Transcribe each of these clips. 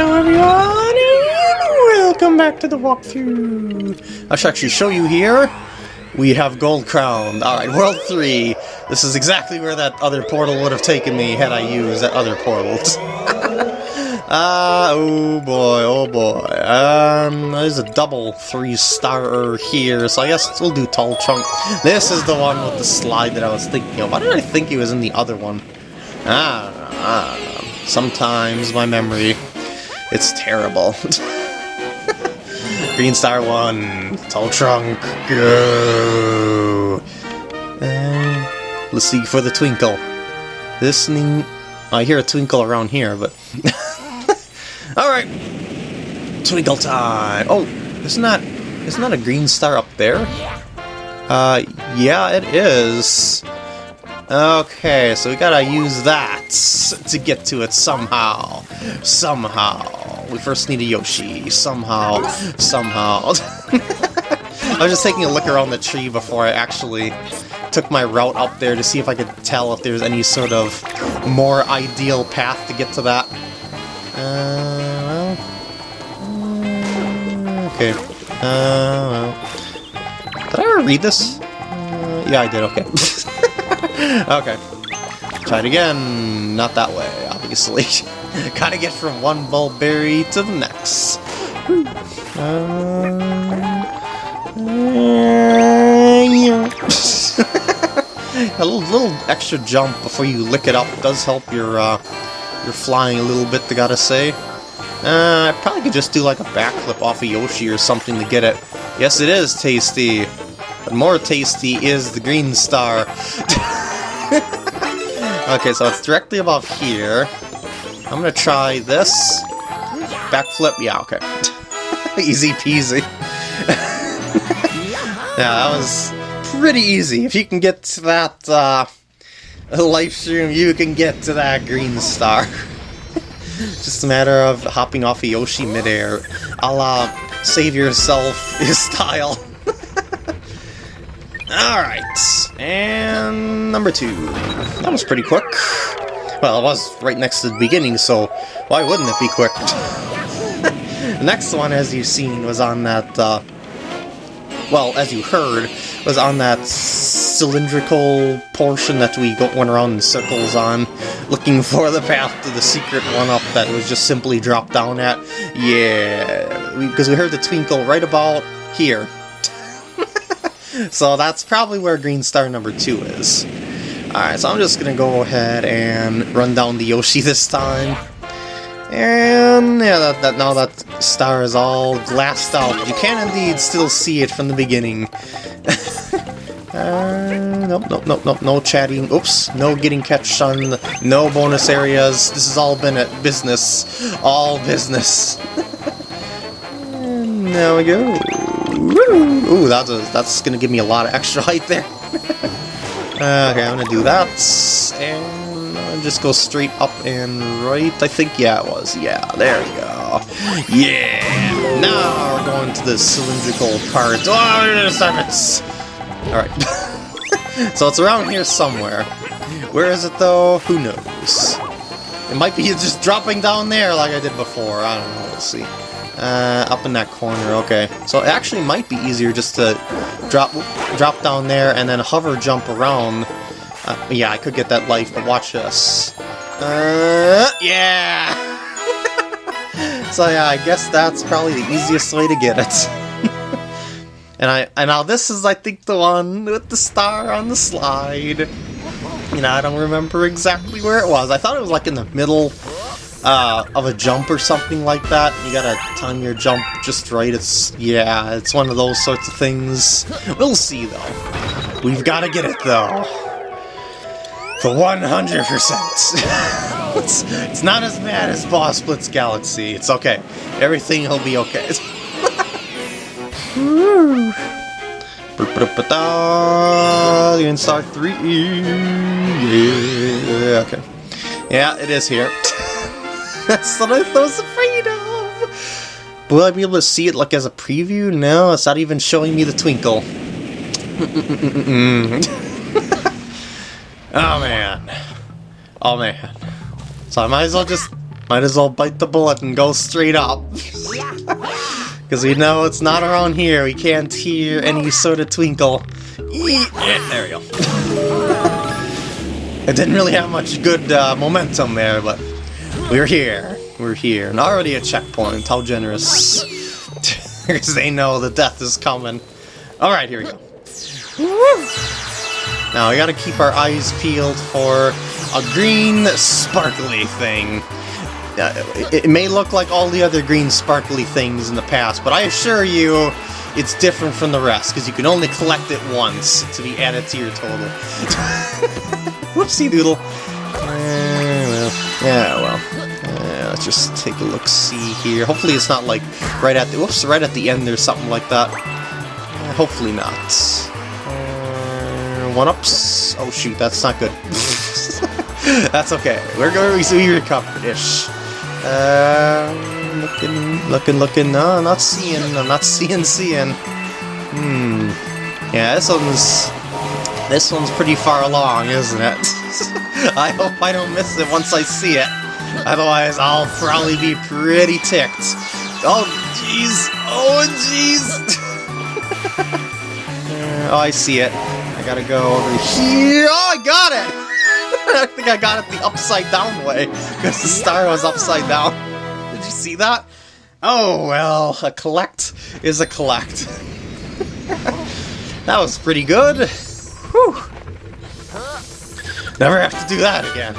Hello everyone, welcome back to the walkthrough. I should actually show you here. We have Gold Crown. Alright, World 3. This is exactly where that other portal would have taken me had I used that other portal. Ah, uh, oh boy, oh boy. Um, there's a double three-star here, so I guess we'll do Tall Trunk. This is the one with the slide that I was thinking of. Why did I think he was in the other one? Ah, ah, sometimes my memory, it's terrible. Green Star 1, Tall Trunk, go! Uh, let's see for the twinkle. Listening... I hear a twinkle around here, but... Alright. Twinkle time. Oh, isn't that isn't that a green star up there? Uh yeah it is. Okay, so we gotta use that to get to it somehow. Somehow. We first need a Yoshi. Somehow. Somehow. I was just taking a look around the tree before I actually took my route up there to see if I could tell if there's any sort of more ideal path to get to that. Uh, well... Uh, okay. Uh, well... Did I ever read this? Uh, yeah, I did, okay. okay. Try it again. Not that way, obviously. Gotta get from one bulberry to the next. A little, little extra jump before you lick it up does help your uh, you're flying a little bit, I gotta say. Uh, I probably could just do like a backflip off of Yoshi or something to get it. Yes, it is tasty. But more tasty is the green star. okay, so it's directly above here. I'm gonna try this. Backflip, yeah, okay. easy peasy. yeah, that was pretty easy. If you can get to that, uh, live stream, you can get to that green star. Just a matter of hopping off a Yoshi midair, a la save yourself style. Alright, and number two. That was pretty quick. Well, it was right next to the beginning, so why wouldn't it be quick? the next one, as you've seen, was on that, uh, well, as you heard, was on that cylindrical portion that we went around in circles on, looking for the path to the secret one-up that was just simply dropped down at. Yeah, because we, we heard the twinkle right about here. So that's probably where Green Star number 2 is. Alright, so I'm just gonna go ahead and run down the Yoshi this time. And yeah, that, that now that star is all glassed out, you can indeed still see it from the beginning. uh, nope, nope, nope, nope, no chatting. Oops, no getting catch on, no bonus areas. This has all been at business. All business. and there we go. Ooh, that's, a, that's gonna give me a lot of extra height there. Uh, okay, I'm gonna do that. And just go straight up and right, I think? Yeah, it was. Yeah, there we go. Yeah! Now we're going to the cylindrical part. Oh, summits! Alright. so it's around here somewhere. Where is it, though? Who knows? It might be just dropping down there like I did before. I don't know. We'll see. Uh, up in that corner, okay. So it actually might be easier just to drop drop down there and then hover jump around uh, yeah, I could get that life, but watch this. Uh, yeah! so yeah, I guess that's probably the easiest way to get it. and I and now this is, I think, the one with the star on the slide. You know, I don't remember exactly where it was. I thought it was like in the middle uh, of a jump or something like that. You gotta time your jump just right. It's, yeah, it's one of those sorts of things. We'll see, though. We've gotta get it, though. For 100%. it's, it's not as bad as Boss Blitz Galaxy. It's okay. Everything will be okay. In Star 3. Yeah, okay. Yeah, it is here. That's what I was afraid of. Will I be able to see it like as a preview? No, it's not even showing me the twinkle. Oh man. Oh man. So I might as well just Might as well bite the bullet and go straight up. Because we know it's not around here. We can't hear any sort of twinkle. Yeah, there we go. it didn't really have much good uh, momentum there, but we're here. We're here. And already a checkpoint. How generous. Because they know the death is coming. Alright, here we go. Now, we gotta keep our eyes peeled for a green, sparkly thing. Uh, it, it may look like all the other green, sparkly things in the past, but I assure you, it's different from the rest, because you can only collect it once to be added to your total. Whoopsie doodle. Uh, well, yeah, well. Let's just take a look see here. Hopefully it's not like right at the whoops, right at the end or something like that. Uh, hopefully not. Uh, one ups. Oh shoot, that's not good. that's okay. We're going to be recovered ish. Uh, looking, looking, looking. No, not seeing. I'm not seeing, seeing. Hmm. Yeah, this one's this one's pretty far along, isn't it? I hope I don't miss it once I see it. Otherwise, I'll probably be pretty ticked. Oh, jeez. Oh, jeez. oh, I see it. I gotta go over here. Oh, I got it! I think I got it the upside down way, because the star was upside down. Did you see that? Oh, well, a collect is a collect. that was pretty good. Whew. Never have to do that again.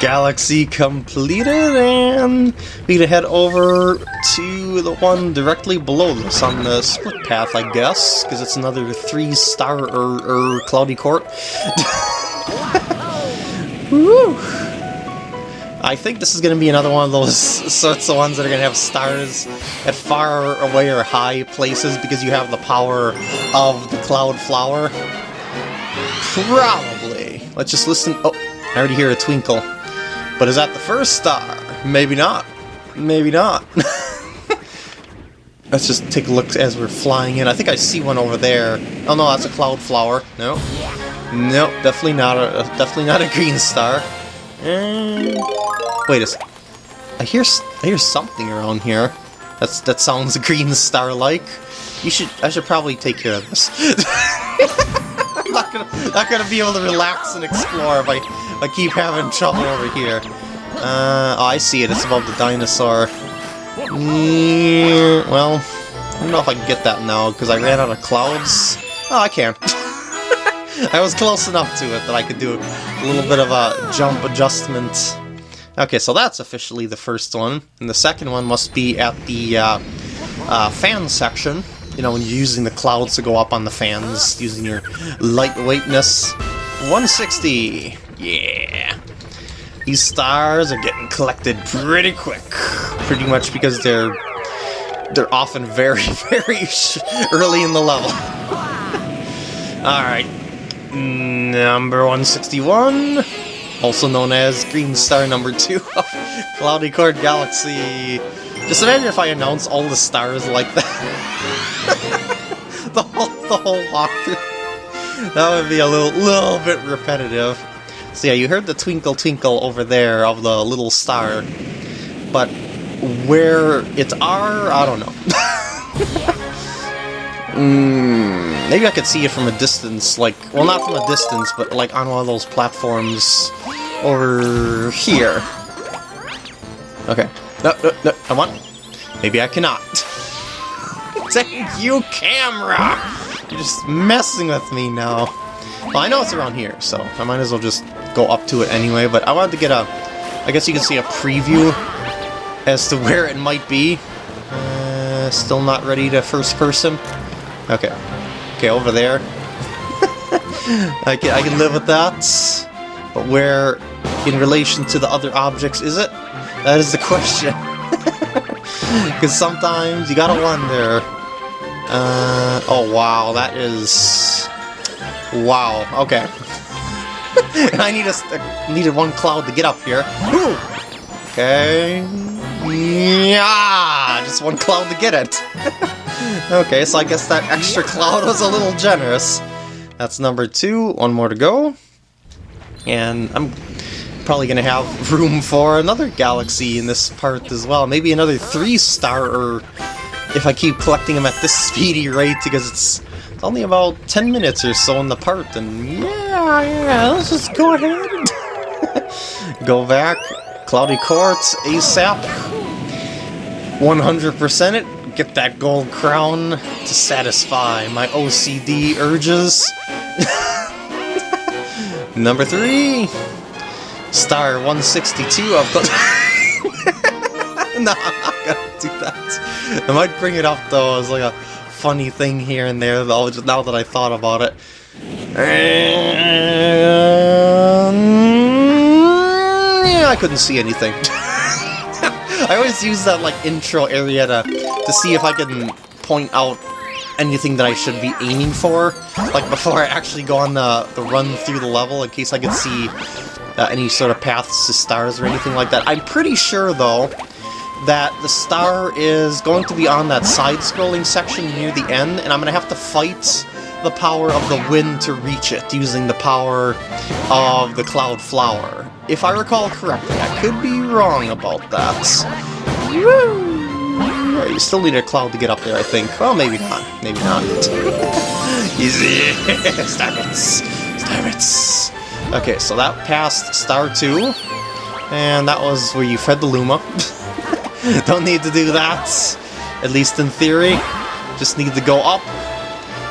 Galaxy completed, and we to head over to the one directly below this on the split path, I guess, because it's another three-star or, or cloudy court. Woo! I think this is going to be another one of those sorts of ones that are going to have stars at far away or high places because you have the power of the Cloud Flower. Probably. Let's just listen. Oh, I already hear a twinkle. But is that the first star? Maybe not. Maybe not. Let's just take a look as we're flying in. I think I see one over there. Oh no, that's a cloud flower. No. Nope, definitely not a definitely not a green star. And wait a second. I hear I hear something around here. That's that sounds green star like. You should I should probably take care of this. I'm not gonna not gonna be able to relax and explore if I I keep having trouble over here. Uh, oh, I see it. It's above the dinosaur. Well, I don't know if I can get that now, because I ran out of clouds. Oh, I can. I was close enough to it that I could do a little bit of a jump adjustment. Okay, so that's officially the first one. And the second one must be at the uh, uh, fan section. You know, when you're using the clouds to go up on the fans, using your lightweightness. 160! Yeah! These stars are getting collected pretty quick. Pretty much because they're they're often very, very early in the level. Alright. Number 161, also known as Green Star number 2 of Cloudy Court Galaxy. Just imagine if I announce all the stars like that. the whole, the whole walkthrough. That would be a little, little bit repetitive. So yeah, you heard the twinkle twinkle over there of the little star, but where it's R, I don't know. mm, maybe I could see it from a distance, like, well not from a distance, but like on one of those platforms over here. Okay. No, no, no, come on. Maybe I cannot. Thank you, camera! You're just messing with me now. Well, I know it's around here, so I might as well just go up to it anyway, but I wanted to get a... I guess you can see a preview as to where it might be. Uh, still not ready to first person? Okay. Okay, over there. I, can, I can live with that. But where, in relation to the other objects, is it? That is the question. Because sometimes you gotta wonder. Uh, oh wow, that is... Wow, okay. I need a, needed one cloud to get up here. Okay. Yeah, just one cloud to get it. okay, so I guess that extra cloud was a little generous. That's number two. One more to go. And I'm probably gonna have room for another galaxy in this part as well. Maybe another three star, or if I keep collecting them at this speedy rate, because it's, it's only about 10 minutes or so in the part, and yeah, yeah, let's just go ahead and go back. Cloudy Court, ASAP. 100% it, get that gold crown to satisfy my OCD urges. Number three, star 162 of the... no, I'm not gonna do that. I might bring it up though as like a funny thing here and there though, just now that I thought about it. And... Yeah, I couldn't see anything. I always use that like intro area to, to see if I can point out anything that I should be aiming for, like before I actually go on the, the run through the level, in case I can see uh, any sort of paths to stars or anything like that. I'm pretty sure, though, that the star is going to be on that side-scrolling section near the end, and I'm going to have to fight the power of the wind to reach it, using the power of the Cloud Flower. If I recall correctly, I could be wrong about that. Woo! You still need a cloud to get up there, I think. Well, maybe not. Maybe not. Easy! Starmits! Starmits! Okay, so that passed Star 2. And that was where you fed the Luma. Don't need to do that. At least in theory. Just need to go up.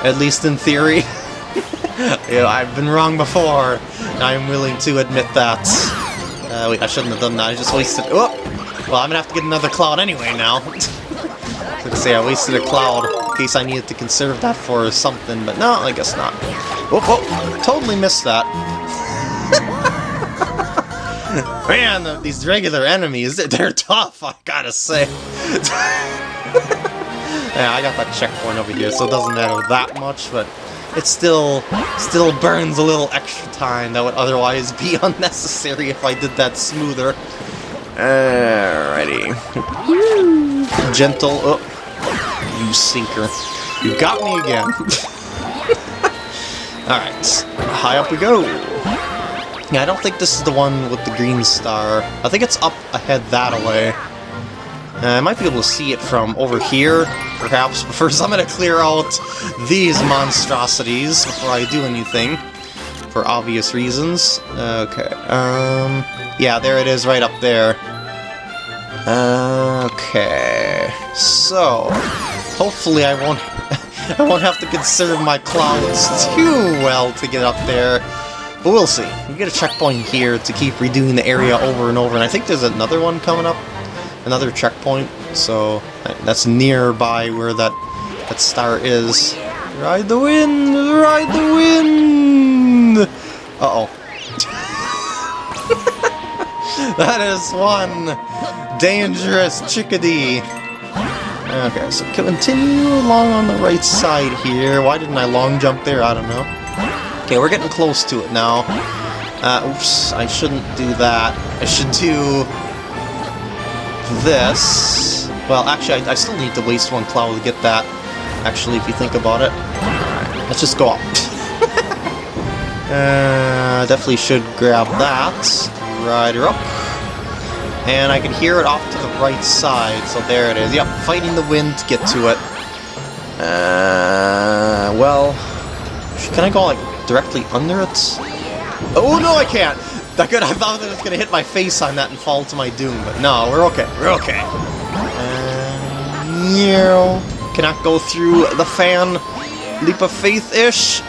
At least in theory. yeah, I've been wrong before. I'm willing to admit that. Uh, wait, I shouldn't have done that. I just wasted... Oh! Well, I'm gonna have to get another cloud anyway now. Gonna say, I wasted a cloud in case I needed to conserve that for something, but no, I guess not. Oh, oh! Totally missed that. Man, these regular enemies, they're tough, I gotta say. yeah, I got that checkpoint over here, so it doesn't matter that much, but it still still burns a little extra time that would otherwise be unnecessary if I did that smoother. Alrighty. Gentle. Oh, you sinker. You got me again. Alright, high up we go. Yeah, I don't think this is the one with the green star. I think it's up ahead that way. Uh, I might be able to see it from over here, perhaps, but first I'm to clear out these monstrosities before I do anything, for obvious reasons. Okay, um, yeah, there it is right up there. Okay, so, hopefully I won't, I won't have to conserve my clouds too well to get up there. But we'll see. We get a checkpoint here to keep redoing the area over and over, and I think there's another one coming up another checkpoint, so that's nearby where that that star is. Ride the wind! Ride the wind! Uh-oh. that is one dangerous chickadee. Okay, so continue along on the right side here. Why didn't I long jump there? I don't know. Okay, we're getting close to it now. Uh, oops, I shouldn't do that. I should do this... Well, actually, I, I, still need to waste one cloud to get that, actually, if you think about it. Let's just go up. uh, definitely should grab that. Ride her up. And I can hear it off to the right side, so there it is. Yep, fighting the wind to get to it. Uh, well... Can I go, like, directly under it? Oh, no, I can't! That good, I thought that was gonna hit my face on that and fall to my doom, but no, we're okay, we're okay. Uh, yeah, cannot go through the fan. Leap of faith-ish?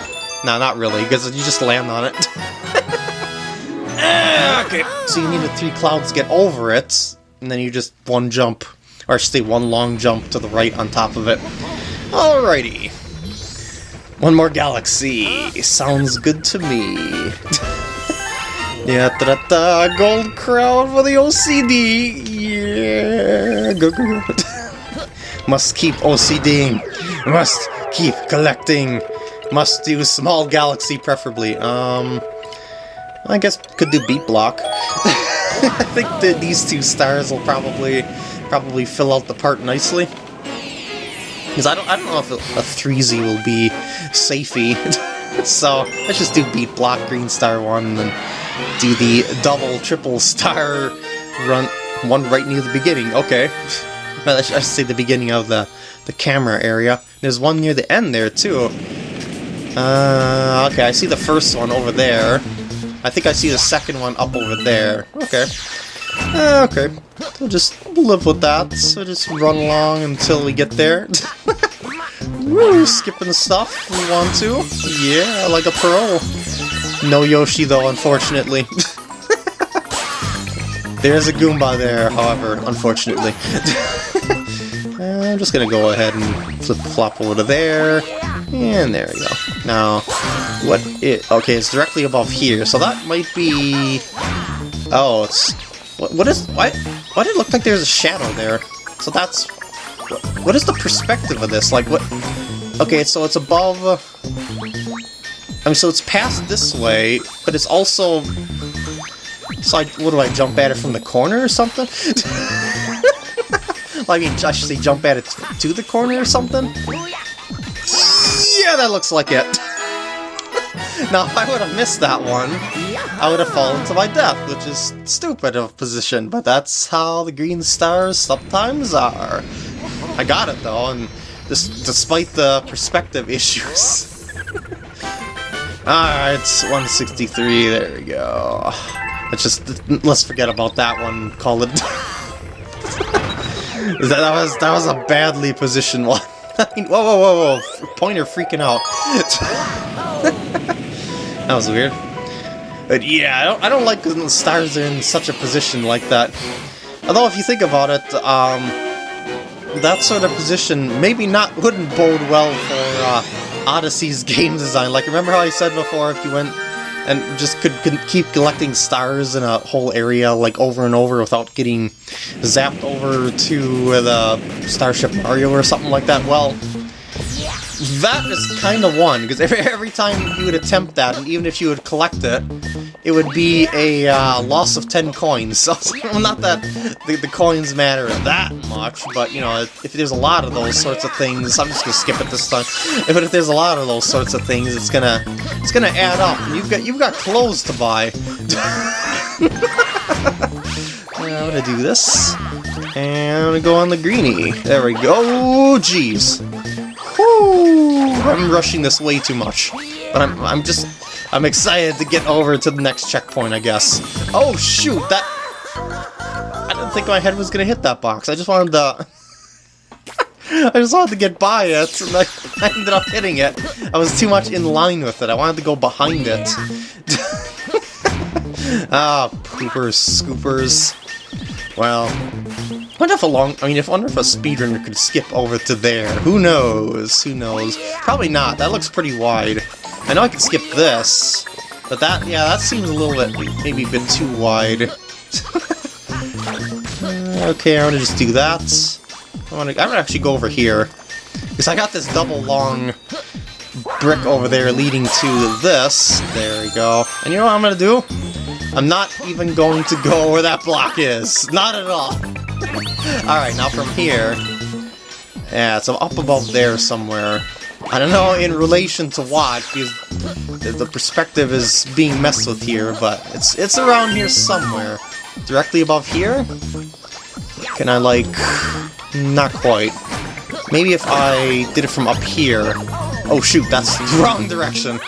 No, not really, because you just land on it. Okay, so you need the three clouds to get over it, and then you just one jump, or stay one long jump to the right on top of it. Alrighty. One more galaxy. Sounds good to me. Yeah, da da da, gold crown for the OCD. Yeah, go go go. Must keep OCDing. Must keep collecting. Must do small galaxy preferably. Um, I guess could do beat block. I think that these two stars will probably probably fill out the part nicely. Because I don't I don't know if a, a 3Z will be safety. so let's just do beat block green star one and do the double, triple star run, one right near the beginning. Okay. I should say the beginning of the, the camera area. There's one near the end there, too. Uh, okay, I see the first one over there. I think I see the second one up over there. Okay. Uh, okay. We'll just live with that. So just run along until we get there. Woo, skipping stuff we want to. Yeah, like a pro. No Yoshi though, unfortunately. There's a Goomba there, however, unfortunately. I'm just gonna go ahead and flip-flop over to there. And there we go. Now, what it... Okay, it's directly above here, so that might be... Oh, it's... What, what is... Why, why did it look like there's a shadow there? So that's... What, what is the perspective of this? Like, what... Okay, so it's above... Uh, I mean, so it's past this way, but it's also... So I, what do I, jump at it from the corner or something? I mean, I should say jump at it to the corner or something? Yeah, that looks like it. now, if I would have missed that one, I would have fallen to my death, which is stupid of position, but that's how the green stars sometimes are. I got it, though, and this, despite the perspective issues. Alright, 163, there we go. Let's just, let's forget about that one, call it... that, that, was, that was a badly positioned one. whoa, whoa, whoa, whoa, pointer freaking out. That was weird. But yeah, I don't, I don't like when the stars are in such a position like that. Although if you think about it, um, that sort of position maybe not wouldn't bode well for uh, Odyssey's game design. Like, remember how I said before, if you went and just could, could keep collecting stars in a whole area, like, over and over without getting zapped over to the Starship Mario or something like that, well, that is kind of one, because every, every time you would attempt that, and even if you would collect it, it would be a uh, loss of 10 coins. So, not that the, the coins matter that much, but, you know, if, if there's a lot of those sorts of things, I'm just gonna skip it this time, but if there's a lot of those sorts of things, it's gonna, it's gonna add up, you've got, you've got clothes to buy. I'm gonna do this, and I'm gonna go on the greenie. There we go, jeez. I'm rushing this way too much. But I'm, I'm just... I'm excited to get over to the next checkpoint, I guess. Oh, shoot! That... I didn't think my head was gonna hit that box. I just wanted to... I just wanted to get by it, and I, I ended up hitting it. I was too much in line with it. I wanted to go behind it. ah, poopers, scoopers. Well, I wonder if a long, I mean, if I wonder if a speedrunner could skip over to there. Who knows? Who knows? Probably not. That looks pretty wide. I know I can skip this, but that, yeah, that seems a little bit, maybe a bit too wide. Uh, okay, I'm gonna just do that. I wanna, I'm gonna actually go over here. Because I got this double long brick over there leading to this. There we go. And you know what I'm gonna do? I'm not even going to go where that block is. Not at all. Alright, now from here... Yeah, so up above there somewhere. I don't know in relation to what, because the perspective is being messed with here, but it's it's around here somewhere. Directly above here? Can I, like... Not quite. Maybe if I did it from up here... Oh shoot, that's the wrong direction.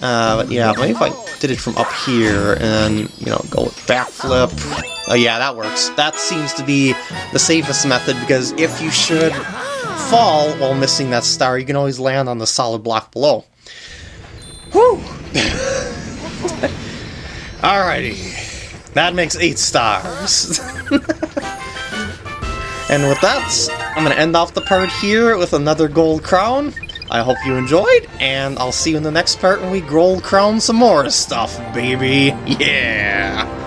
Uh, but yeah, maybe if I did it from up here and, you know, go with backflip. Oh yeah, that works. That seems to be the safest method because if you should fall while missing that star, you can always land on the solid block below. Whew! Alrighty. That makes eight stars. and with that, I'm going to end off the part here with another gold crown. I hope you enjoyed, and I'll see you in the next part when we gold crown some more stuff, baby. Yeah!